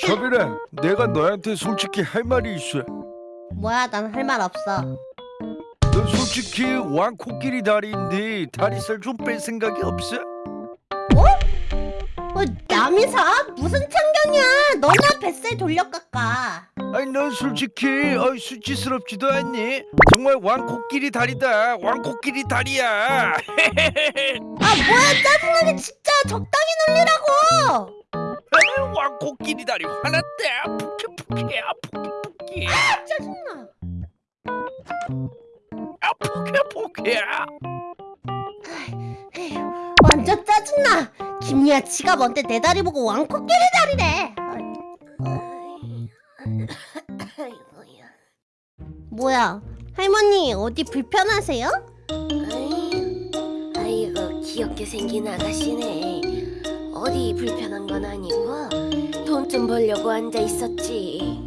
차별아, 내가 너한테 솔직히 할 말이 있어. 뭐야 난 할 말 없어 너 솔직히 왕 코끼리 다리인데 다리살 좀 뺄 생각이 없어? 어, 남이 사? 무슨 참견이야 너나 뱃살 돌려 깎아 아니 넌 솔직히 어이 수치스럽지도 않니? 정말 왕 코끼리 다리다. 왕 코끼리 다리야. 아 뭐야 짜증나게 진짜 적당히 놀리라고 왕 코끼리 다리. 푸케푸케야 푸케푸케. 짜증나 아 푸케푸케야. 에휴, 완전 짜증나 김리아 지가 뭔데 내 다리 보고 왕코끼리 다리래. 뭐야 할머니 어디 불편하세요? 아이, 아이고 귀엽게 생긴 아가씨네 어디 불편한 건 아니고 돈 좀 벌려고 앉아 있었지.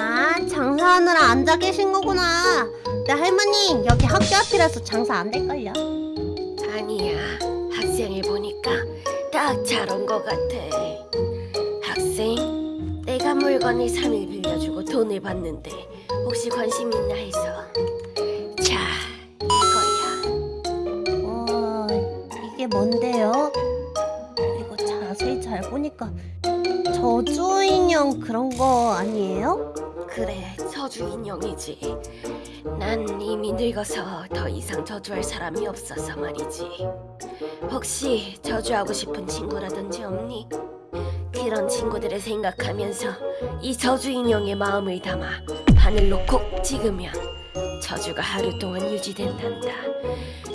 아 장사하느라 앉아 계신 거구나. 네 할머니 여기 학교 앞이라서 장사 안 될걸요? 아니야. 학생을 보니까 딱 잘온것 같아. 학생 내가 물건을 3일 빌려주고 돈을 받는데 혹시 관심 있나 해서. 자 이거야. 와 이게 뭔데요? 이거 자세히 잘 보니까 저주 인형 그런 거 아니에요? 그래 저주 인형이지 난 이미 늙어서 더 이상 저주할 사람이 없어서 말이지 혹시 저주하고 싶은 친구라든지 없니? 그런 친구들을 생각하면서 이 저주 인형의 마음을 담아 바늘로 콕 찍으면 저주가 하루 동안 유지된단다.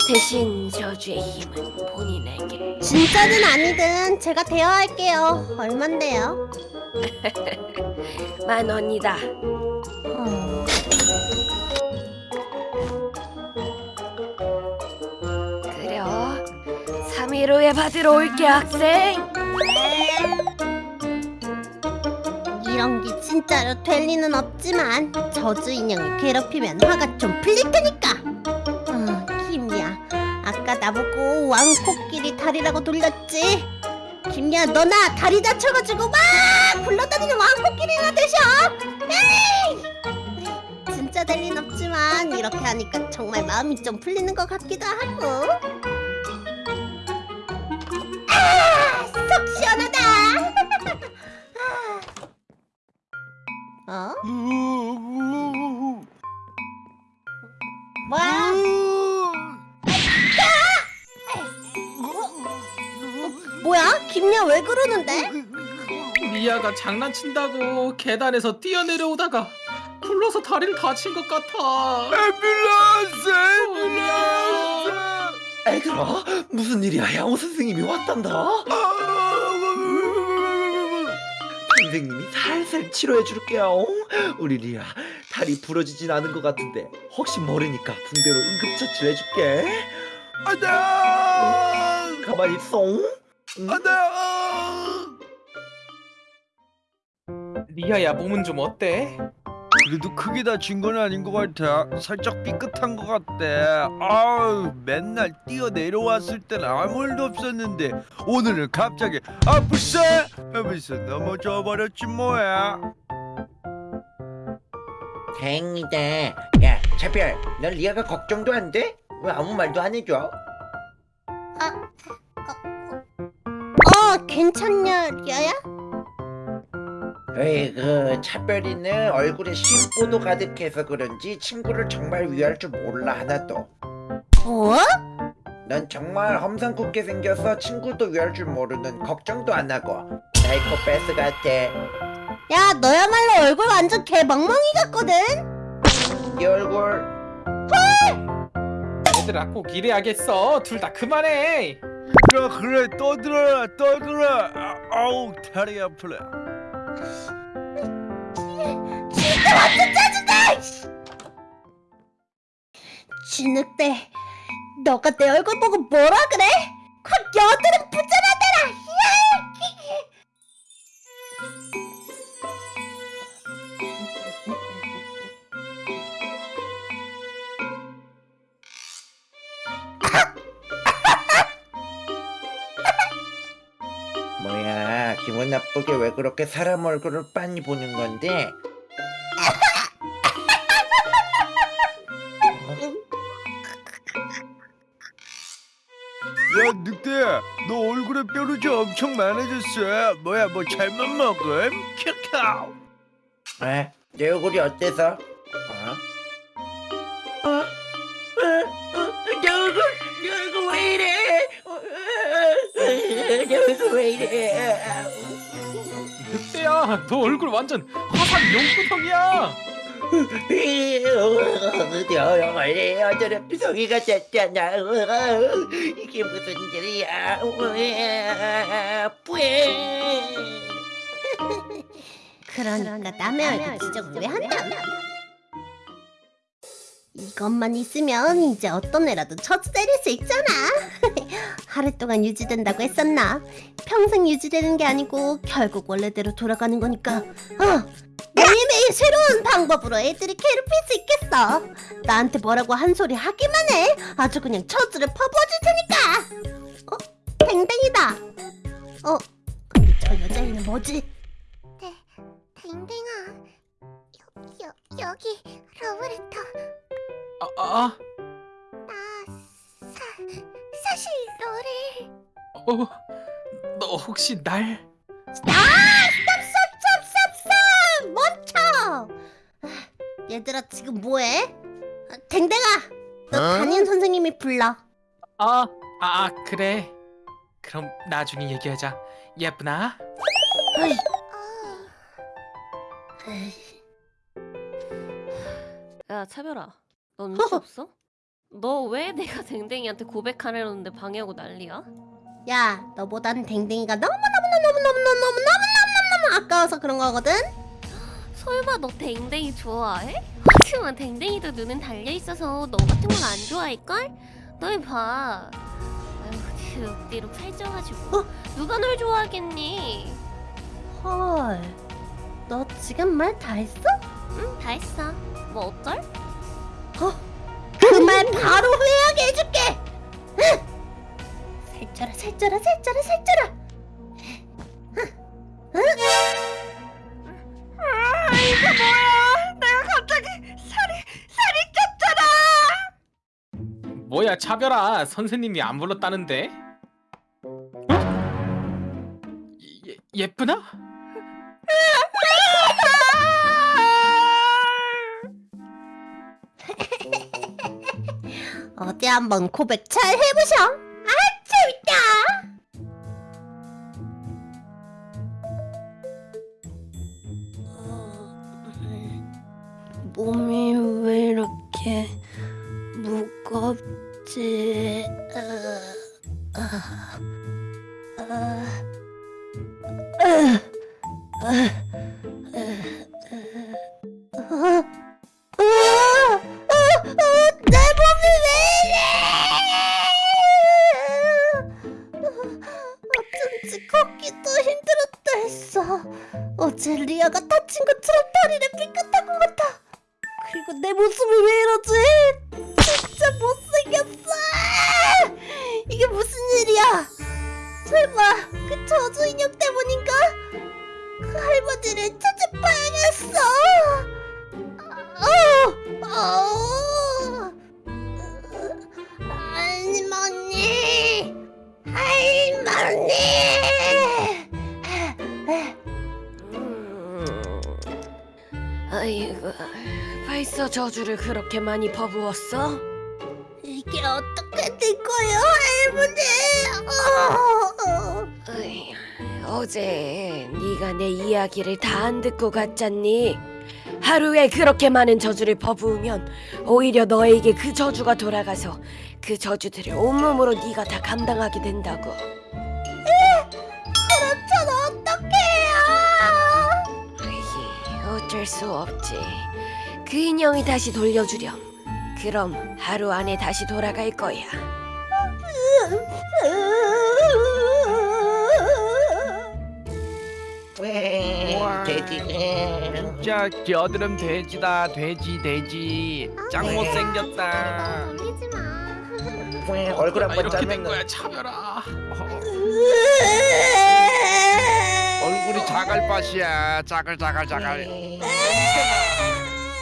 대신 저주의 힘은 본인에게. 진짜든 아니든 제가 대여할게요. 얼만데요? 만 원이다. 어... 그래 3일 후에 받으러 올게 학생 이런 게 진짜로 될 리는 없지만 저주 인형을 괴롭히면 화가 좀 풀릴 테니까. 어, 김이야 아까 나보고 왕코끼리 다리라고 돌렸지? 김이야 너 나 다리 다쳐가지고 막 굴러다니는 왕코끼리나 되셔! 에이! 진짜 될 리는 없지만 이렇게 하니까 정말 마음이 좀 풀리는 것 같기도 하고 리아가 장난친다고 계단에서 뛰어내려오다가 굴러서 다리를 다친 것 같아. 앰뷸런스! 앰뷸런스! 애들아 무슨 일이야 양호 선생님이 왔단다 선생님이 살살 치료해 줄게요 우리 리아 다리 부러지진 않은 것 같은데 혹시 모르니까 붕대로 응급처치 해줄게 안돼! 가만히 있어 응? 안돼! 리아야 몸은 좀 어때? 그래도 크게 다친 건 아닌 것 같아. 살짝 삐끗한 것 같대. 아우 맨날 뛰어 내려왔을 땐 아무 일도 없었는데 오늘은 갑자기 아프세 하면서 넘어져 버렸지 뭐야. 다행이다 야 차별 넌 리아가 걱정도 안 돼? 왜 아무 말도 안 해줘? 어 괜찮냐 리아야? 에이 그 차별이는 얼굴에 심보도 가득해서 그런지 친구를 정말 위할 줄 몰라 하나도 뭐? 넌 정말 험상궂게 생겨서 친구도 위할 줄 모르는 걱정도 안 하고 사이코패스 같아 야 너야말로 얼굴 완전 개멍멍이 같거든? 네 얼굴 얘들아 꼭 이래야겠어. 둘 다 그만해. 그래 그래 떠들어라 떠들어. 아, 아우 다리 아프네. 완전 짜증나! 씨. 진흙대 너가 내 얼굴 보고 뭐라 그래? 확 여드름 부자라더라 뭐야 기분 나쁘게 왜 그렇게 사람 얼굴을 빤히 보는 건데? 야 늑대야 너 얼굴에 뾰루지 엄청 많아졌어 뭐야 뭐 잘못 먹음? 캬캬 에? 내 얼굴이 어때서? 어? 어? 어? 어? 내 얼굴, 내 얼굴 왜 이래? 어, 어, 어, 내 얼굴 왜 이래? 늑대야 너 얼굴 완전 용구덩이야 원래 어제는 비성이가 됐잖아. 이게 무슨 일이야? 뿌에. 그러니까 남의 얼굴 지적을 왜 한다? 이것만 있으면 이제 어떤 애라도 처치 때릴 수 있잖아. 하루 동안 유지된다고 했었나? 평생 유지되는 게 아니고 결국 원래대로 돌아가는 거니까. 어, 매일매일 새로운 방법으로 애들이 괴롭힐 수 있겠어. 나한테 뭐라고 한 소리 하기만 해. 아주 그냥 처즈를 퍼부어줄 테니까. 어, 댕댕이다. 어, 근데 저 여자애는 뭐지? 댕댕아 여, 여, 여기 로브레터 아, 아, 나 사, 사실 너를 어, 너 혹시 날쌉 얘들아 지금 뭐해? 아, 댕댕아 너 담임 선생님이 불러 아, 아 그래 그럼 나중에 얘기하자 예쁘나? 어이. 야 차별아 너 눈치 없어? 너 왜 내가 댕댕이한테 고백하려는데 방해하고 난리야? 야 너보단 댕댕이가 너무너무너무너무너무너무너무너무너무 아까워서 그런 거거든? 설마 너 댕댕이 좋아해? 하지만 댕댕이도 눈은 달려있어서 너 같은 건 안 좋아할걸? 너희 봐 아유 득디룩 살쪄가지고 어? 누가 널 좋아하겠니? 헐 너 지금 말 다 했어? 응 다 했어 뭐 어쩔? 그말 바로 후회하게 해줄게. 살쪄라 살쪄라 살쪄라 살쪄라. 차별아 선생님이 안 불렀다는데 예, 예쁘나? 어디 한번 고백 잘 해보셔. 아 재밌다. 몸이 왜 이렇게 아, 아, 아, 아, 아, 아, 아, 이래? 어쩐지 걷기도 힘들었다 했어. 어제 리아가 다친 것처럼 다리를 삐끗한 것 같아. 그리고 내 모습이 왜 이러지? 진짜 못생겼어. 이게 무슨 일이야? 설마 그 저주 인형 때문인가? 그 할머니를 찾아봐야겠어. 어, 어. 할머니, 할머니. 음, 아이고 벌써 저주를 그렇게 많이 퍼부었어? 이게 어떻게 된 거예 요, 할머니? 어. 어제 네가 내 이야기를 다 안 듣고 갔잖니? 하루에 그렇게 많은 저주를 퍼부으면 오히려 너에게 그 저주가 돌아가서 그 저주들을 온몸으로 네가 다 감당하게 된다고. 그럼 전 어떡해요? 에이, 어쩔 수 없지. 그 인형이 다시 돌려주렴. 그럼 하루 안에 다시 돌아갈 거야. 돼지. 진짜 겨드름 돼지다. 돼지 돼지. 짱 못생겼다. 얼굴 아, 한번 이렇게 된 거야. 차별아. 얼굴 자갈밭이야. 자갈 자갈 자갈.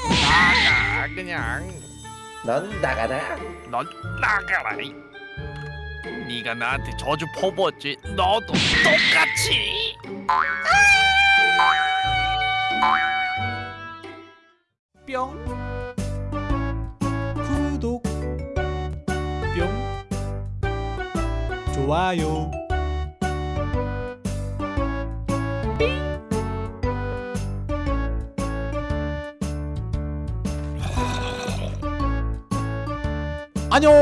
나가 그냥. 넌 나가라. 넌 나가라 이. 네가 나한테 저주 퍼부었지. 너도 똑같이. 뿅. 구독. 뿅. 좋아요. 안녕